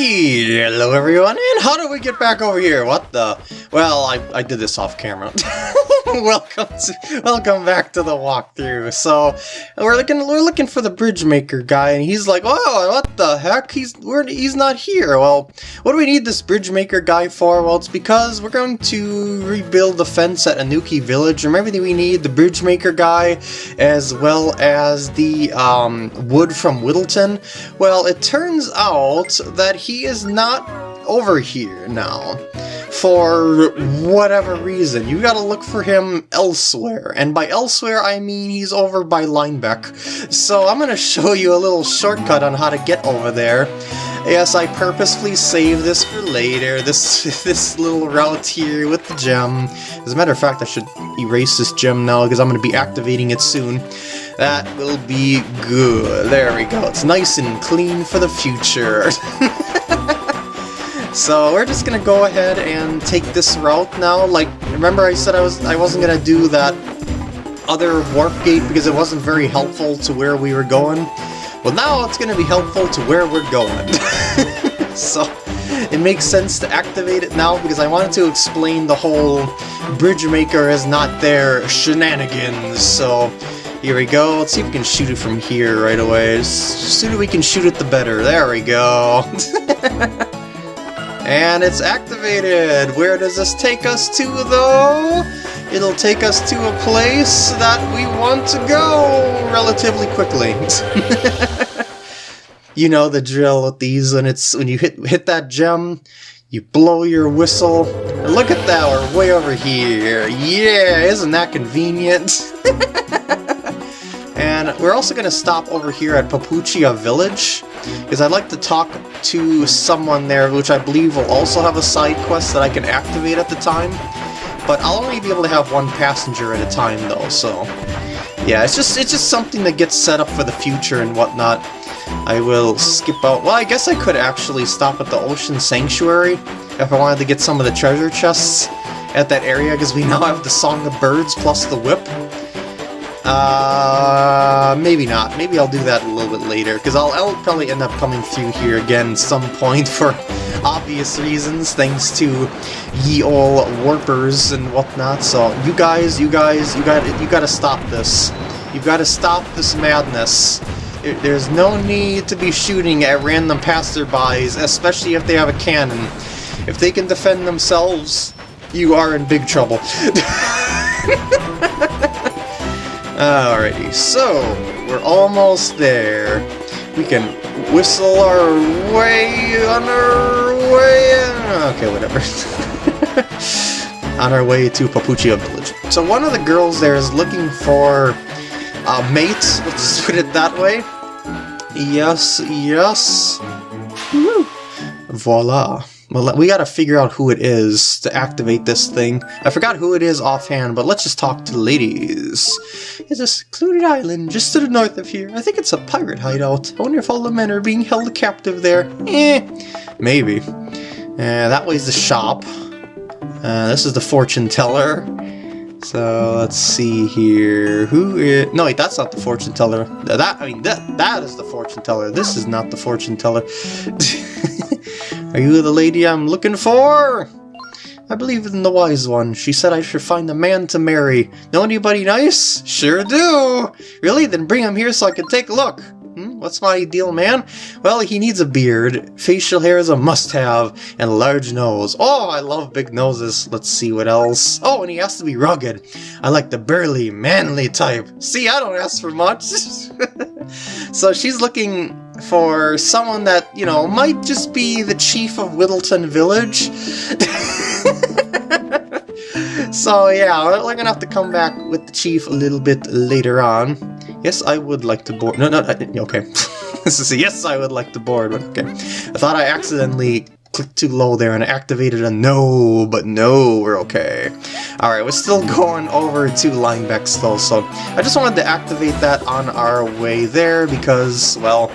Hello everyone, and how do we get back over here? What the? Well, I, I did this off camera. welcome to, welcome back to the walkthrough. So we're looking we're looking for the bridge maker guy, and he's like, "Oh, what the heck? He's we're, he's not here." Well, what do we need this bridge maker guy for? Well, it's because we're going to rebuild the fence at Anouki Village. Remember that we need the bridge maker guy, as well as the um, wood from Whittleton. Well, it turns out that he is not over here now for whatever reason. You gotta look for him elsewhere, and by elsewhere I mean he's over by Linebeck. So I'm gonna show you a little shortcut on how to get over there. Yes, I purposefully saved this for later, this this little route here with the gem. As a matter of fact, I should erase this gem now because I'm going to be activating it soon. That will be good. There we go. It's nice and clean for the future. So we're just gonna go ahead and take this route now. Like, remember I said I was I wasn't gonna do that other warp gate because it wasn't very helpful to where we were going. Well, now it's gonna be helpful to where we're going. so it makes sense to activate it now because I wanted to explain the whole bridge maker is not there shenanigans. So here we go. Let's see if we can shoot it from here right away. The sooner we can shoot it, the better. There we go. And it's activated! Where does this take us to, though? It'll take us to a place that we want to go relatively quickly. you know the drill with these when it's when you hit hit that gem, you blow your whistle. And look at that, we're way over here. Yeah, isn't that convenient? and we're also going to stop over here at Papuchia Village because I'd like to talk to someone there, which I believe will also have a side quest that I can activate at the time. But I'll only be able to have one passenger at a time, though, so... Yeah, it's just it's just something that gets set up for the future and whatnot. I will skip out... Well, I guess I could actually stop at the Ocean Sanctuary if I wanted to get some of the treasure chests at that area, because we now have the Song of Birds plus the Whip. Uh, maybe not. Maybe I'll do that a little bit later, because I'll, I'll probably end up coming through here again some point for obvious reasons, thanks to ye ol' warpers and whatnot. So you guys, you guys, you got you got to stop this. You've got to stop this madness. There's no need to be shooting at random passerbys, especially if they have a cannon. If they can defend themselves, you are in big trouble. Alrighty, so we're almost there. We can whistle our way on our way. Okay, whatever. on our way to Papuchia Village. So one of the girls there is looking for uh, a mate. Let's put it that way. Yes, yes. Woo. Voila. Well, we gotta figure out who it is to activate this thing. I forgot who it is offhand, but let's just talk to the ladies. It's a secluded island just to the north of here. I think it's a pirate hideout. I wonder if all the men are being held captive there. Eh, maybe. Uh, that way's the shop. Uh, this is the fortune teller. So let's see here. Who is? No, wait, that's not the fortune teller. That I mean that that is the fortune teller. This is not the fortune teller. Are you the lady I'm looking for? I believe in the wise one. She said I should find a man to marry. Know anybody nice? Sure do! Really? Then bring him here so I can take a look. Hmm? What's my ideal man? Well, he needs a beard, facial hair is a must-have, and a large nose. Oh, I love big noses. Let's see what else. Oh, and he has to be rugged. I like the burly, manly type. See, I don't ask for much. so she's looking for someone that, you know, might just be the chief of Whittleton Village. so yeah, we're gonna have to come back with the chief a little bit later on. Yes, I would like to board. No, no, uh, uh, okay. this is a yes, I would like to board, but okay. I thought I accidentally clicked too low there and activated a no, but no, we're okay. Alright, we're still going over to Linebeck's though, so I just wanted to activate that on our way there because, well,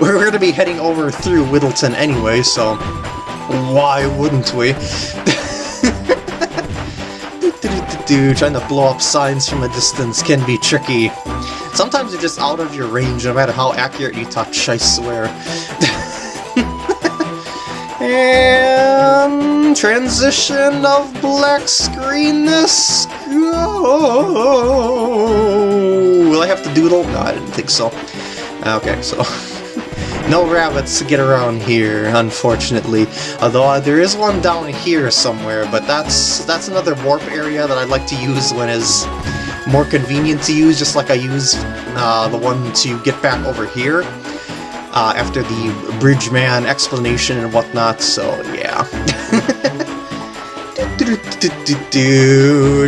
we're going to be heading over through Whittleton anyway, so why wouldn't we? Trying to blow up signs from a distance can be tricky. Sometimes you're just out of your range no matter how accurate you touch, I swear. And transition of black screenness. Will I have to doodle? No, I didn't think so. Okay, so no rabbits to get around here, unfortunately. Although uh, there is one down here somewhere, but that's that's another warp area that I'd like to use when it's more convenient to use, just like I use uh, the one to get back over here uh, after the bridge man explanation and whatnot. So yeah.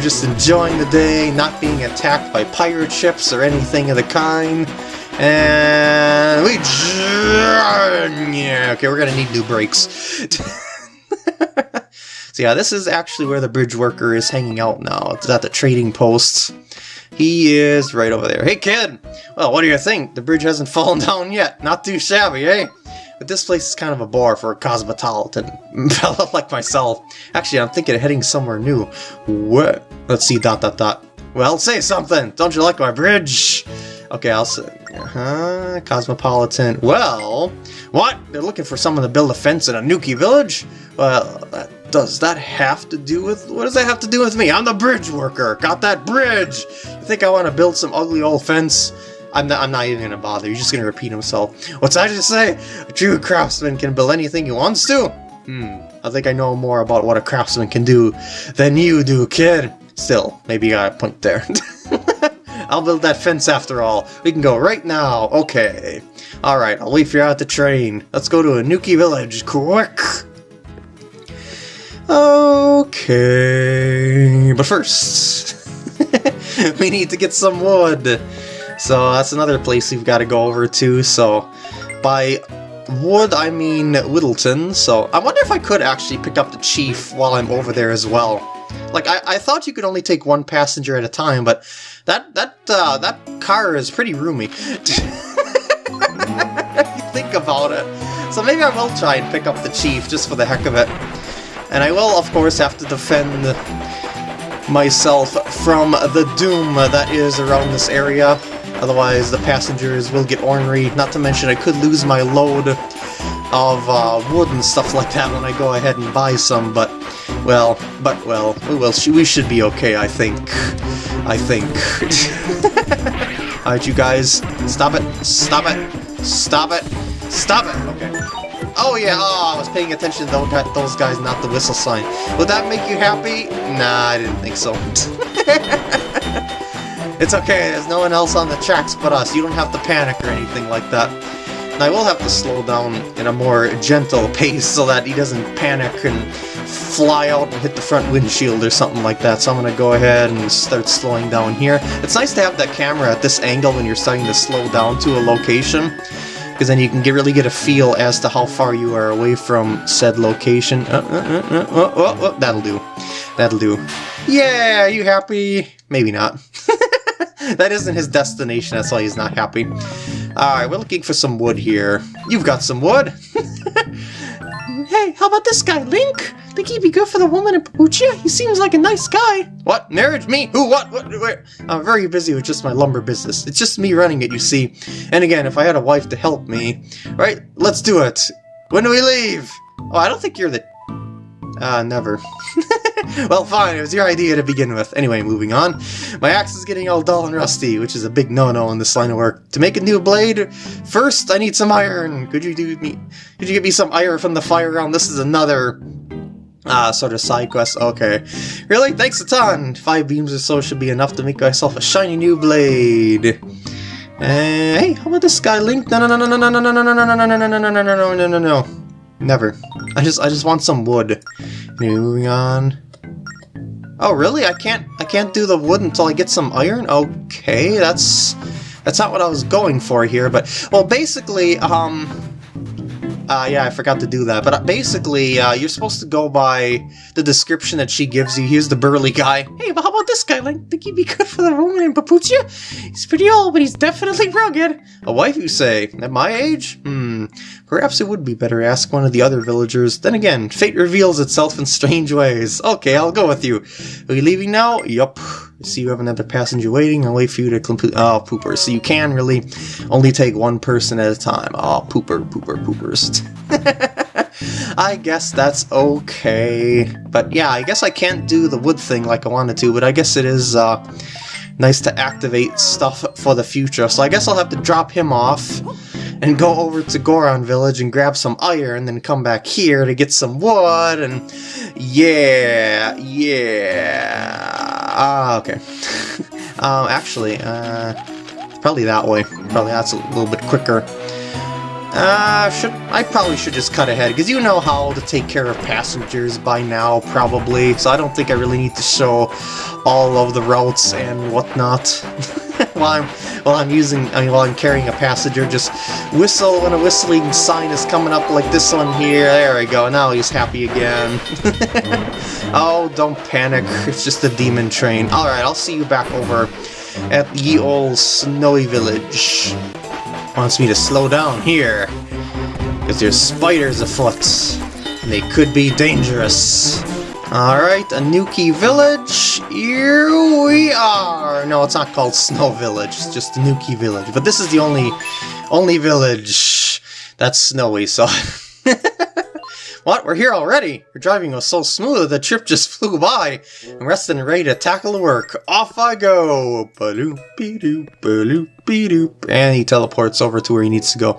Just enjoying the day, not being attacked by pirate ships or anything of the kind. And we... Yeah, okay, we're gonna need new brakes. so yeah, this is actually where the bridge worker is hanging out now. It's at the trading post. He is right over there. Hey kid! Well, what do you think? The bridge hasn't fallen down yet. Not too shabby, eh? But this place is kind of a bore for a cosmopolitan fella like myself. Actually, I'm thinking of heading somewhere new. What? Let's see, dot dot dot. Well, say something! Don't you like my bridge? Okay, I'll say... Uh-huh, Cosmopolitan. Well, what? They're looking for someone to build a fence in Anouki village? Well, that, does that have to do with... What does that have to do with me? I'm the bridge worker! Got that bridge! You think I want to build some ugly old fence? I'm not, I'm not even going to bother. He's just going to repeat himself. What's that just say? A true craftsman can build anything he wants to? Hmm, I think I know more about what a craftsman can do than you do, kid. Still, maybe you got a point there. I'll build that fence after all. We can go right now. Okay. Alright, I'll wait for you at the train. Let's go to Anouki Village, quick! Okay, but first, we need to get some wood. So that's another place we've got to go over to. So by wood, I mean Whittleton. So I wonder if I could actually pick up the chief while I'm over there as well. Like, I, I thought you could only take one passenger at a time, but that that uh, that car is pretty roomy. you think about it. So maybe I will try and pick up the chief, just for the heck of it. And I will, of course, have to defend myself from the doom that is around this area. Otherwise, the passengers will get ornery. Not to mention, I could lose my load of uh, wood and stuff like that when I go ahead and buy some, but, well, but, well, well, we should be okay, I think. I think. Alright, you guys, stop it, stop it, stop it, stop it! Okay. Oh yeah, oh, I was paying attention to those guys, not the whistle sign. Would that make you happy? Nah, I didn't think so. it's okay, there's no one else on the tracks but us. You don't have to panic or anything like that. I will have to slow down in a more gentle pace so that he doesn't panic and fly out and hit the front windshield or something like that. So I'm going to go ahead and start slowing down here. It's nice to have that camera at this angle when you're starting to slow down to a location because then you can get, really get a feel as to how far you are away from said location. Uh, uh, uh, oh, oh, oh, that'll do. That'll do. Yeah, you happy? Maybe not. that isn't his destination, that's why he's not happy. Alright, we're looking for some wood here. You've got some wood! hey, how about this guy, Link? Think he'd be good for the woman in Papuchia? He seems like a nice guy. What? Marriage? Me? Who? What? What? Where? I'm very busy with just my lumber business. It's just me running it, you see. And again, if I had a wife to help me... Right? Let's do it! When do we leave? Oh, I don't think you're the... Uh, never. well, fine, it was your idea to begin with. Anyway, moving on. My axe is getting all dull and rusty, which is a big no-no in this line of work. To make a new blade, first I need some iron. Could you do me? Could you get me some iron from the fire ground? This is another Ah, sort of side quest. Okay. Really? Thanks a ton! Five beams or so should be enough to make myself a shiny new blade. Uh, hey, how about this guy, Link? No, no, no, no, no, no, No, no, no, no, no, no, no, no, no, no, no, no, no, no, no, no, no, no, no, no. Never. I just, I just want some wood. Anyway, moving on. Oh, really? I can't I can't do the wood until I get some iron? Okay, that's that's not what I was going for here, but well, basically, um, uh, yeah, I forgot to do that. But uh, basically, uh, you're supposed to go by the description that she gives you. Here's the burly guy. Hey, but how about this guy? Like, think he'd be good for the woman in Papuchia? He's pretty old, but he's definitely rugged. A wife, you say? At my age? Hmm. Perhaps it would be better to ask one of the other villagers. Then again, fate reveals itself in strange ways. Okay, I'll go with you. Are you leaving now? Yup. See you have another passenger waiting. I'll wait for you to complete- Oh, pooper. So you can really only take one person at a time. Oh, pooper, pooper, poopers. I guess that's okay. But yeah, I guess I can't do the wood thing like I wanted to, but I guess it is uh, nice to activate stuff for the future. So I guess I'll have to drop him off and go over to Goron Village and grab some iron, then come back here to get some wood, and yeah, yeah. Ah, okay. um, actually, uh, probably that way. Probably that's a little bit quicker. Uh, should I probably should just cut ahead, because you know how to take care of passengers by now, probably, so I don't think I really need to show all of the routes and whatnot. while I'm while I'm using I mean while I'm carrying a passenger, just whistle when a whistling sign is coming up like this one here. There we go. Now he's happy again. oh, don't panic. It's just a demon train. All right, I'll see you back over at ye old snowy village wants me to slow down here. Because there's spiders afoot. And they could be dangerous. Alright, Anouki Village. Here we are. No, it's not called Snow Village. It's just Anouki Village. But this is the only only village that's snowy, so... What? We're here already? Your driving was so smooth that the trip just flew by. I'm rested and ready to tackle the work. Off I go! And he teleports over to where he needs to go.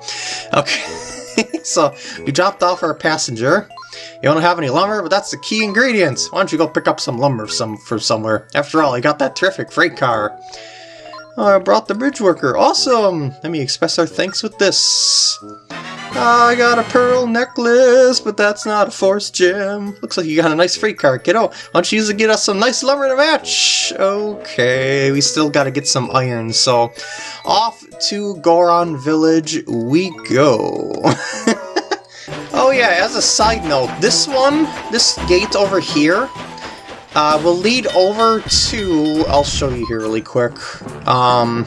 Okay, so we dropped off our passenger. You don't have any lumber, but that's the key ingredient. Why don't you go pick up some lumber some for somewhere? After all, I got that terrific freight car. I brought the bridge worker. Awesome! Let me express our thanks with this. I got a pearl necklace, but that's not a force gem. Looks like you got a nice freight car, kiddo. Why don't you use it get us some nice lumber to match? Okay, we still gotta get some iron, so off to Goron Village we go. oh yeah, as a side note, this one, this gate over here, uh, will lead over to, I'll show you here really quick, um,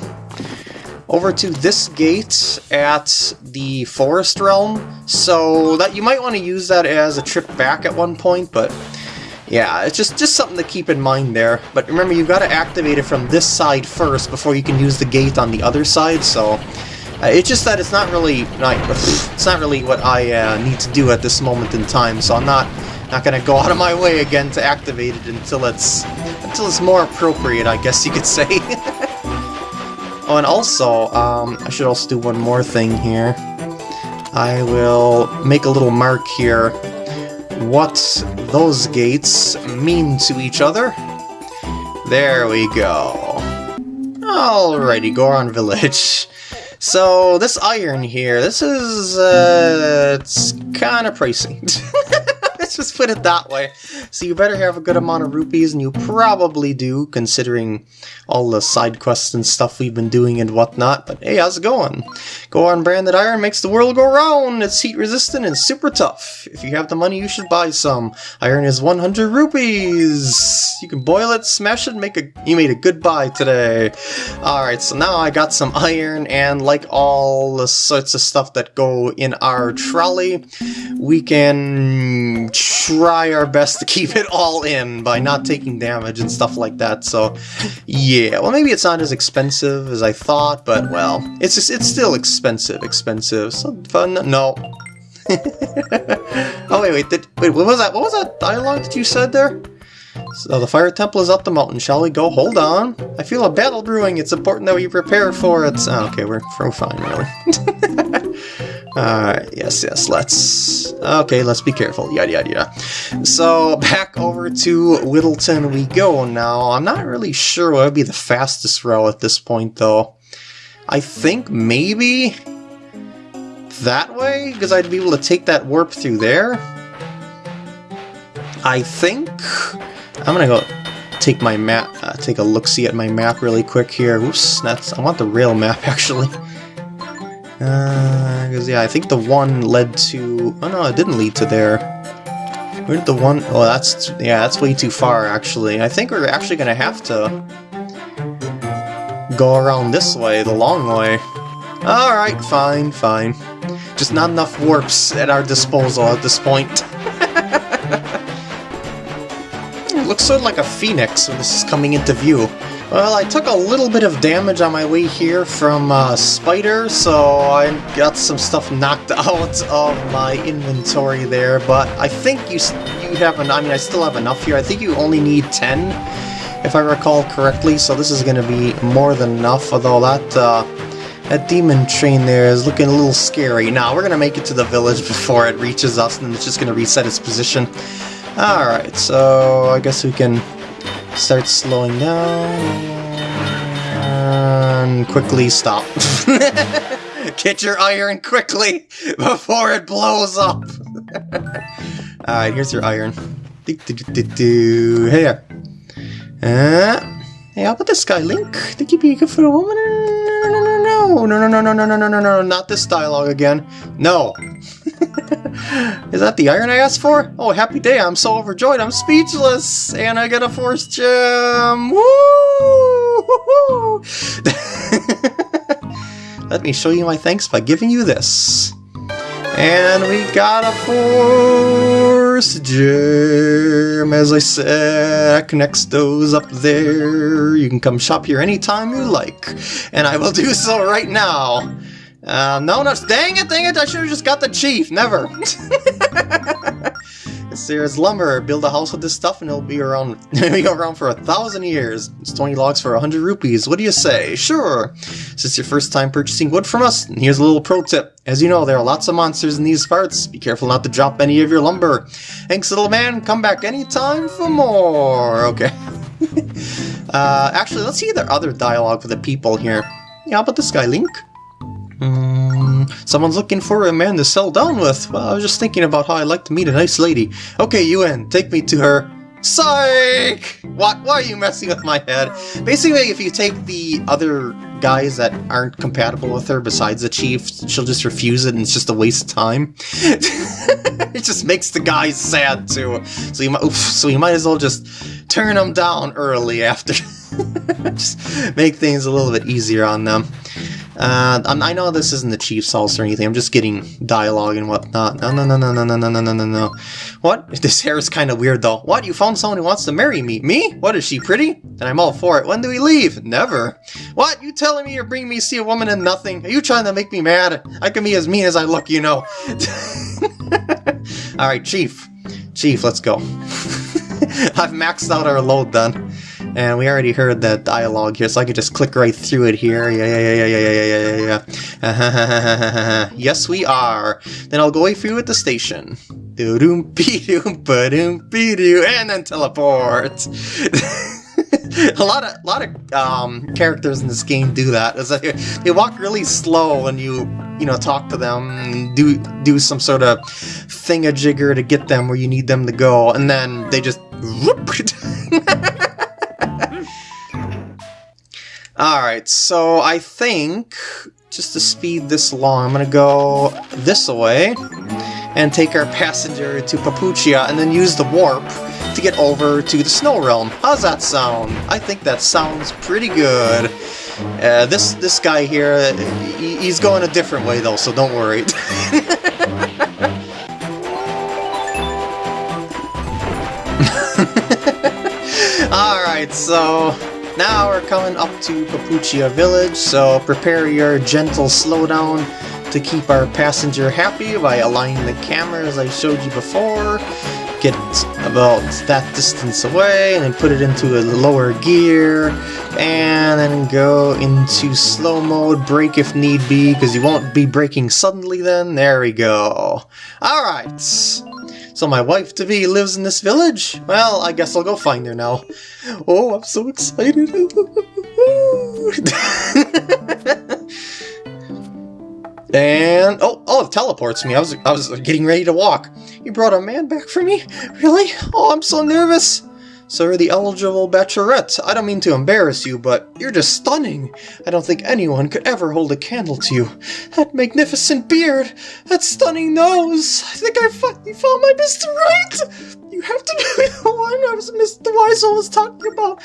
over to this gate at the Forest Realm, so that you might want to use that as a trip back at one point, but yeah, it's just, just something to keep in mind there. But remember, you've got to activate it from this side first before you can use the gate on the other side, so... Uh, it's just that it's not really not, it's not really what I uh, need to do at this moment in time, so I'm not not gonna go out of my way again to activate it until it's until it's more appropriate, I guess you could say. Oh, and also, um, I should also do one more thing here. I will make a little mark here what those gates mean to each other. There we go. Alrighty, Goron Village. So, this iron here, this is, uh, it's kind of pricey. Let's just put it that way. So you better have a good amount of rupees, and you probably do, considering all the side quests and stuff we've been doing and whatnot. But hey, how's it going? Goron Branded Iron makes the world go round! It's heat resistant and super tough. If you have the money, you should buy some. Iron is 100 rupees! You can boil it, smash it, make a- you made a good buy today. Alright, so now I got some iron, and like all the sorts of stuff that go in our trolley, we can try our best to keep it all in by not taking damage and stuff like that, so yeah, well maybe it's not as expensive as I thought, but well, it's just, it's still expensive, expensive, so fun, no. oh wait, wait, did, wait, what was that, what was that dialogue that you said there? So the fire temple is up the mountain, shall we go? Hold on. I feel a battle brewing, it's important that we prepare for it. Oh, okay, we're, we're fine, really. Alright, yes, yes, let's... Okay, let's be careful, yada yada yada. So, back over to Whittleton we go now. I'm not really sure what would be the fastest route at this point, though. I think maybe... that way? Because I'd be able to take that warp through there? I think... I'm gonna go take my map, uh, take a look-see at my map really quick here. Oops, that's... I want the rail map, actually. Because, uh, yeah, I think the one led to... Oh, no, it didn't lead to there. Where did the one... Oh, that's... Yeah, that's way too far, actually. I think we're actually going to have to go around this way, the long way. Alright, fine, fine. Just not enough warps at our disposal at this point. it looks sort of like a phoenix when this is coming into view. Well, I took a little bit of damage on my way here from uh, Spider, so I got some stuff knocked out of my inventory there, but I think you you have an, I mean, I still have enough here. I think you only need 10, if I recall correctly, so this is going to be more than enough, although that, uh, that demon train there is looking a little scary. Now, we're going to make it to the village before it reaches us, and it's just going to reset its position. Alright, so I guess we can start slowing down and quickly stop. Get your iron quickly before it blows up. Alright, here's your iron. Hey. Uh, hey, how about this guy, Link? Think you'd be good for a woman? No, no, no, no, no, no, no, no, no, no, no, no, not this dialogue again. No. Is that the iron I asked for? Oh, happy day, I'm so overjoyed, I'm speechless! And I get a force gem! Woo! Let me show you my thanks by giving you this. And we got a force gem, as I said, connects those up there. You can come shop here anytime you like, and I will do so right now. Uh, no, no, dang it, dang it, I should have just got the chief, never. There's lumber. Build a house with this stuff and it'll be around be around for a thousand years. It's 20 logs for a hundred rupees. What do you say? Sure. Is this your first time purchasing wood from us? And here's a little pro tip. As you know, there are lots of monsters in these parts. Be careful not to drop any of your lumber. Thanks, little man. Come back anytime for more. Okay. uh, actually, let's see the other dialogue for the people here. Yeah, how about this guy, Link? Hmm, someone's looking for a man to settle down with. Well, I was just thinking about how I'd like to meet a nice lady. Okay, Yuen, take me to her. Psych! What? Why are you messing with my head? Basically, if you take the other guys that aren't compatible with her besides the chief, she'll just refuse it and it's just a waste of time. it just makes the guys sad too. So you might, oof, so you might as well just turn them down early after. just make things a little bit easier on them. Uh, I know this isn't the Chief's house or anything, I'm just getting dialogue and whatnot. No, no, no, no, no, no, no, no, no, no, no. What? This hair is kind of weird though. What? You found someone who wants to marry me? Me? What, is she pretty? Then I'm all for it. When do we leave? Never. What? You telling me you're bringing me to see a woman and nothing? Are you trying to make me mad? I can be as mean as I look, you know. Alright, Chief. Chief, let's go. I've maxed out our load then. And we already heard that dialogue here, so I could just click right through it here. Yeah, yeah, yeah, yeah, yeah, yeah, yeah, yeah. yes, we are. Then I'll go away through at the station. Doom be ba doom be and then teleport. a lot of lot of um, characters in this game do that. Is that they walk really slow when you you know talk to them, and do do some sort of thingajigger to get them where you need them to go, and then they just. Whoop, Alright, so I think, just to speed this along, I'm gonna go this way and take our passenger to Papuchia and then use the warp to get over to the Snow Realm. How's that sound? I think that sounds pretty good. Uh, this this guy here, he, he's going a different way though, so don't worry. Alright, so now we're coming up to Papuchia Village, so prepare your gentle slowdown to keep our passenger happy by aligning the camera as I showed you before. Get about that distance away and then put it into a lower gear and then go into slow mode, brake if need be, because you won't be braking suddenly then. There we go. Alright. So my wife-to-be lives in this village? Well, I guess I'll go find her now. Oh, I'm so excited. and, oh, oh, it teleports me. I was, I was getting ready to walk. You brought a man back for me? Really? Oh, I'm so nervous. Sir, the eligible bachelorette, I don't mean to embarrass you, but you're just stunning. I don't think anyone could ever hold a candle to you. That magnificent beard, that stunning nose. I think I finally found my Mr. Right. You have to be the one I was Mr. Weisel was talking about.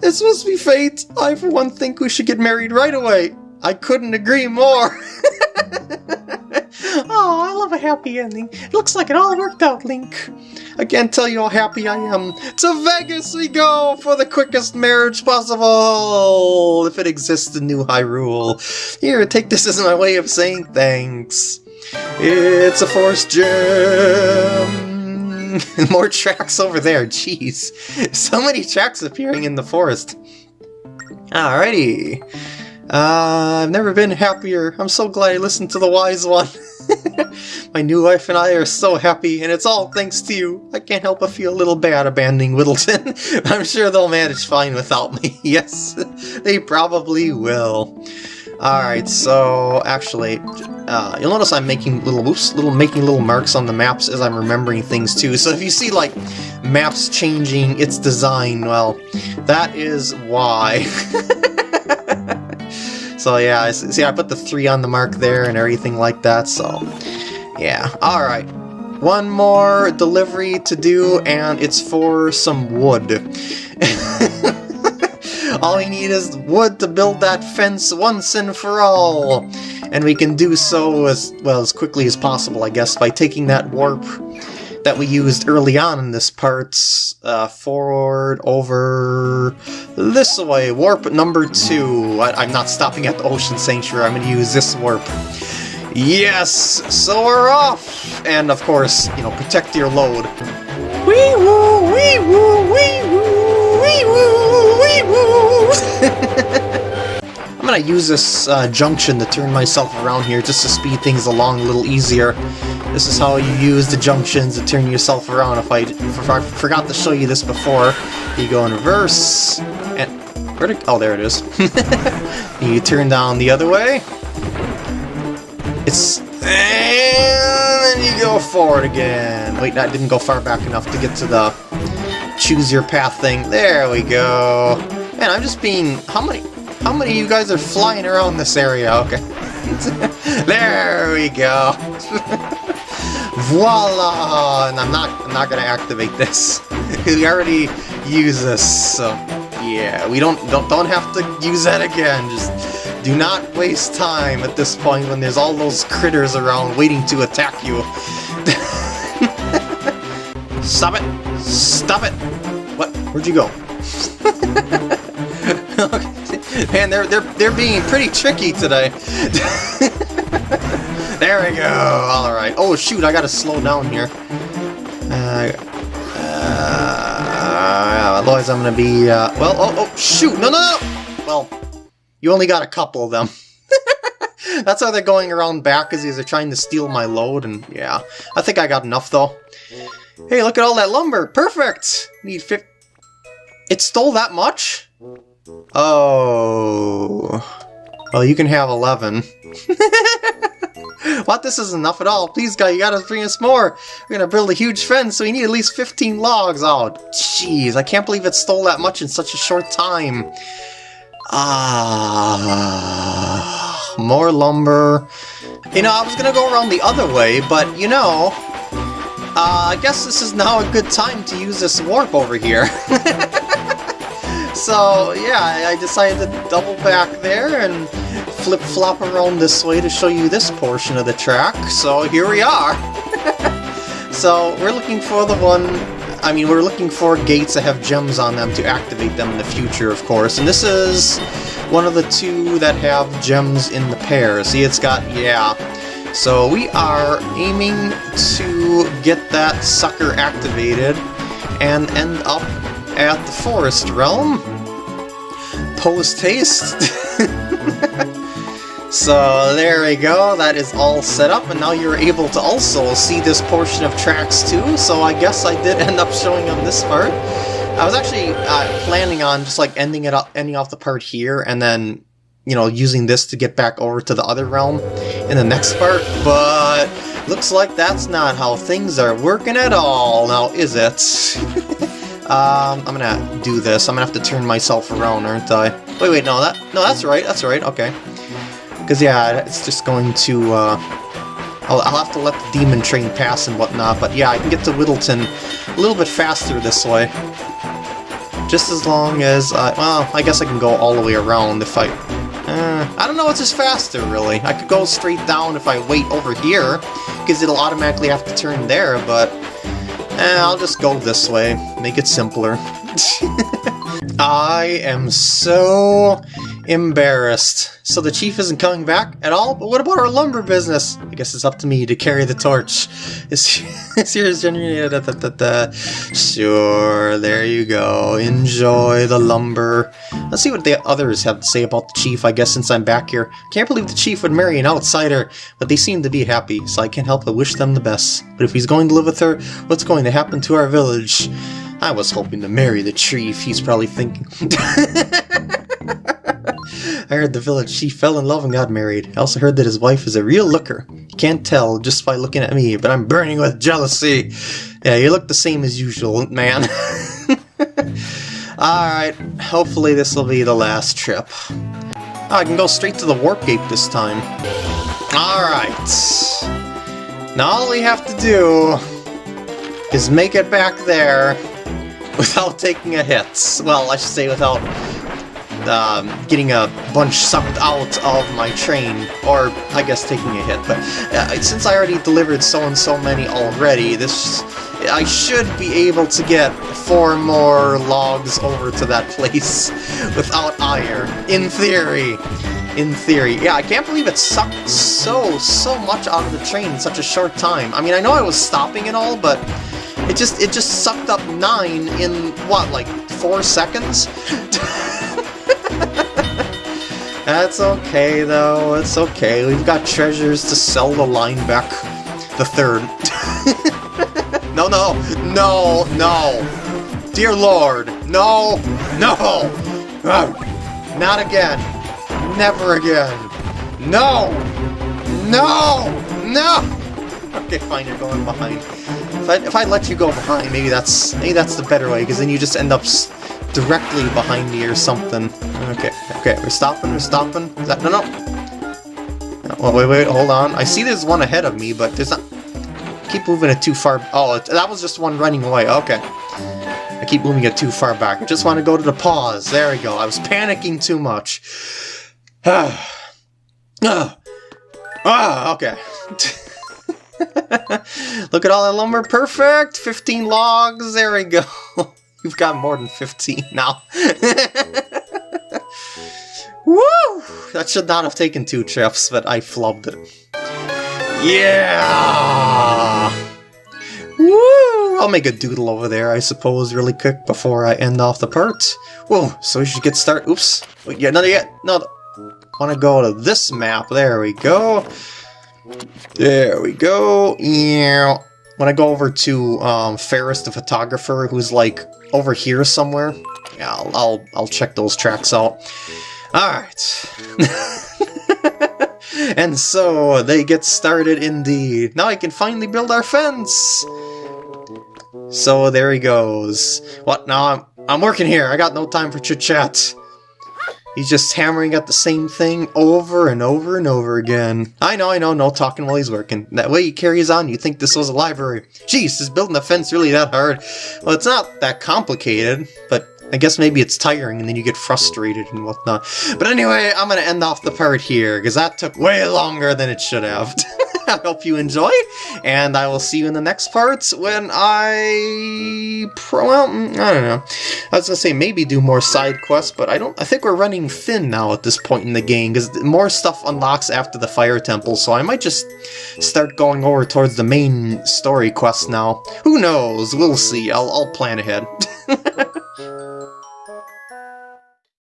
This must be fate. I, for one, think we should get married right away. I couldn't agree more. oh, I love a happy ending. It looks like it all worked out, Link. I can't tell you how happy I am. To Vegas we go for the quickest marriage possible, if it exists in New Hyrule. Here, take this as my way of saying thanks. It's a force gem. More tracks over there, jeez. So many tracks appearing in the forest. Alrighty. Uh, I've never been happier. I'm so glad I listened to the wise one. My new wife and I are so happy, and it's all thanks to you. I can't help but feel a little bad abandoning Whittleton. I'm sure they'll manage fine without me. yes, they probably will. Alright, so actually, uh, you'll notice I'm making little little making little marks on the maps as I'm remembering things too. So if you see like maps changing its design, well, that is why. So yeah, see I put the 3 on the mark there and everything like that, so yeah. Alright, one more delivery to do, and it's for some wood. all we need is wood to build that fence once and for all! And we can do so as, well, as quickly as possible, I guess, by taking that warp that we used early on in this part uh, forward over this way. Warp number two. I, am not stopping at the Ocean Sanctuary. I'm going to use this warp. Yes! So we're off! And of course, you know, protect your load. Wee woo! Wee woo! Wee woo! Wee woo! Wee woo! I'm gonna use this uh, junction to turn myself around here just to speed things along a little easier. This is how you use the junctions to turn yourself around. If I, if I forgot to show you this before, you go in reverse, and... Where did, oh, there it is. you turn down the other way. It's... And then you go forward again. Wait, that didn't go far back enough to get to the choose your path thing. There we go. Man, I'm just being... How many... How many of you guys are flying around this area? Okay. there we go. Voila! And I'm not I'm not gonna activate this. we already use this, so yeah, we don't don't don't have to use that again. Just do not waste time at this point when there's all those critters around waiting to attack you. Stop it! Stop it! What? Where'd you go? Man, they're they're they're being pretty tricky today. There we go! Alright. Oh, shoot, I gotta slow down here. Uh, uh, otherwise I'm gonna be, uh, well, oh, oh, shoot! No, no, no! Well, you only got a couple of them. That's how they're going around back, because they're trying to steal my load, and yeah. I think I got enough, though. Hey, look at all that lumber! Perfect! Need fif- It stole that much? Oh... Well, you can have 11. what? This isn't enough at all. Please, guy, you gotta bring us more. We're gonna build a huge fence, so we need at least 15 logs. Oh, jeez. I can't believe it stole that much in such a short time. Ah, more lumber. You know, I was gonna go around the other way, but, you know, uh, I guess this is now a good time to use this warp over here. so, yeah, I decided to double back there and flip-flop around this way to show you this portion of the track, so here we are! so we're looking for the one... I mean, we're looking for gates that have gems on them to activate them in the future, of course, and this is one of the two that have gems in the pair. See, it's got... yeah. So we are aiming to get that sucker activated and end up at the Forest Realm. Post-haste! So there we go, that is all set up, and now you're able to also see this portion of tracks too, so I guess I did end up showing on this part. I was actually uh, planning on just like ending it up, ending off the part here, and then, you know, using this to get back over to the other realm in the next part, but looks like that's not how things are working at all, now is it? um, I'm gonna do this, I'm gonna have to turn myself around, aren't I? Wait, wait, no, that, no, that's right, that's right, okay. Because, yeah, it's just going to, uh, I'll, I'll, have to let the demon train pass and whatnot, but yeah, I can get to Whittleton a little bit faster this way. Just as long as, I, well, I guess I can go all the way around if I, uh, I don't know what's just faster, really. I could go straight down if I wait over here, because it'll automatically have to turn there, but eh, I'll just go this way. Make it simpler. I am so embarrassed. So the chief isn't coming back at all? But what about our lumber business? I guess it's up to me to carry the torch. Sure, there you go. Enjoy the lumber. Let's see what the others have to say about the chief, I guess, since I'm back here. Can't believe the chief would marry an outsider, but they seem to be happy, so I can't help but wish them the best. But if he's going to live with her, what's going to happen to our village? I was hoping to marry the chief, he's probably thinking. I heard the village chief fell in love and got married. I also heard that his wife is a real looker. You can't tell just by looking at me, but I'm burning with jealousy. Yeah, you look the same as usual, man. Alright, hopefully this will be the last trip. Oh, I can go straight to the warp gate this time. Alright. Now all we have to do is make it back there without taking a hit. Well, I should say without um, getting a bunch sucked out of my train, or I guess taking a hit. But uh, since I already delivered so and so many already, this I should be able to get four more logs over to that place without ire, in theory. In theory. Yeah, I can't believe it sucked so, so much out of the train in such a short time. I mean, I know I was stopping and all, but it just it just sucked up nine in, what, like four seconds? That's okay, though. It's okay. We've got treasures to sell the line back. The third. no, no, no, no. Dear Lord, no, no. Ah. Not again. Never again. No. No. No. Okay, fine. You're going behind. If I, if I let you go behind, maybe that's maybe that's the better way, because then you just end up directly behind me or something. Okay, okay, we're stopping, we're stopping. Is that, no, no. Oh, wait, wait, hold on. I see there's one ahead of me, but there's not... keep moving it too far... Oh, it, that was just one running away, okay. I keep moving it too far back. I just want to go to the pause. There we go. I was panicking too much. ah, ah okay. Look at all that lumber. Perfect! 15 logs. There we go. We've got more than 15 now. Woo! That should not have taken two trips, but I flubbed it. Yeah! Woo! I'll make a doodle over there, I suppose, really quick before I end off the part. Whoa, so we should get started. Oops. Wait, yeah, another yet. No, want to go to this map. There we go. There we go. Yeah. When I go over to um, Ferrus the photographer, who's like over here somewhere, yeah, I'll, I'll, I'll check those tracks out. Alright. and so, they get started indeed. Now I can finally build our fence! So there he goes. What, now I'm, I'm working here, I got no time for chit-chat. He's just hammering at the same thing over and over and over again. I know, I know, no talking while he's working. That way he carries on, you think this was a library. Jeez, is building a fence really that hard? Well, it's not that complicated, but I guess maybe it's tiring and then you get frustrated and whatnot. But anyway, I'm gonna end off the part here, because that took way longer than it should have. I hope you enjoyed, and I will see you in the next parts when I... well, mm, I don't know. I was gonna say maybe do more side quests, but I don't. I think we're running thin now at this point in the game, because more stuff unlocks after the Fire Temple, so I might just start going over towards the main story quest now. Who knows? We'll see. I'll, I'll plan ahead.